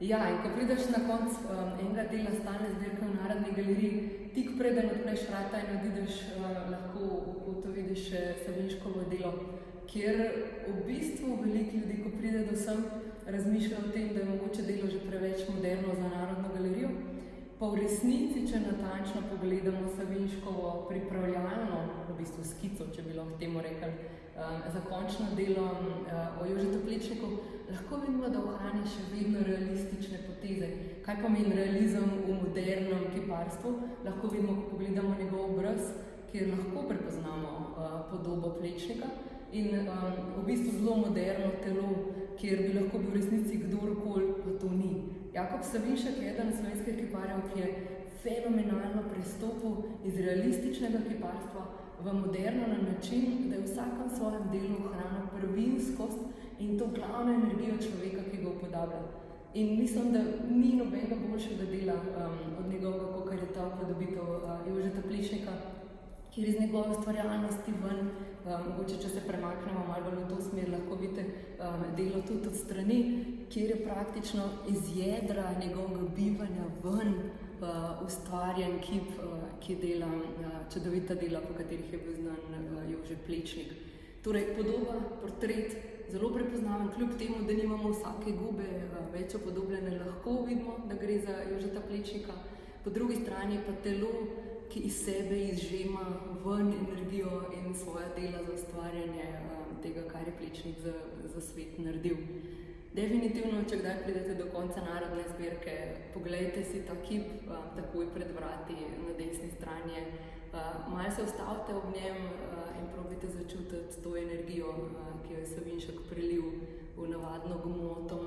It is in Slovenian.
Ja, in ko prideš na konec um, enega dela stalne zbirke v Narodni galeriji, tik preden odpreš vrata in odideš, uh, lahko to vidiš še Savinškovo delo, kjer v bistvu veliko ljudi, ko pride do sem, razmišlja o tem, da je mogoče Pa v resnici, če natančno pogledamo Savinškovo pripravljalno, v bistvu skico, če bi lahko temu rekli, um, za končno delo uh, o Jožetu Plečniku, lahko vidimo, da ohranja še vedno realistične poteze. Kaj pomeni realizem v modernem kiparstvu? Lahko vidimo, ko pogledamo njegov obraz, kjer lahko prepoznamo uh, podobo Plečnika in um, v bistvu zelo moderno telo, kjer bi lahko bil v resnici kdorkoli, pa to ni. Jakob Savinšek je eden slovenskih kiparjev, ki je fenomenalno pristopil iz realističnega kiparstva v moderno na način, da je v vsakem svojem delu ohranil prvinskost in to glavno energijo človeka, ki ga upodablja. In mislim, da ni nobenega boljšega dela um, od njegovega, kot je ta upodobitev uh, Jožeta Plišnika, kjer iz njegove ustvarjalnosti ven, mogoče če se premaknemo malo v to smer, lahko vidite um, delo tudi od strani, kjer je praktično iz jedra njegovega bivanja ven uh, ustvarjen kip, uh, ki dela uh, čudovita dela, po katerih je bil znan uh, Jože Plečnik. Torej, podoba, portret, zelo prepoznaven, kljub temu, da nimamo vsake gube uh, več opodobljene, lahko vidimo, da gre za Jožeta Plečnika. Po drugi strani pa telo, ki iz sebe izžema ven energijo in svoja dela za ustvarjanje um, tega, kar je Plečnik za, za svet naredil. Definitivno, če kdaj pridete do konca narodne zbirke, pogledajte si ta kip uh, takoj pred vrati na desni strani. Uh, Malo se ustavite ob njem uh, in probite začutiti to energijo, uh, ki jo je Savinšek prelil v navadno gmoto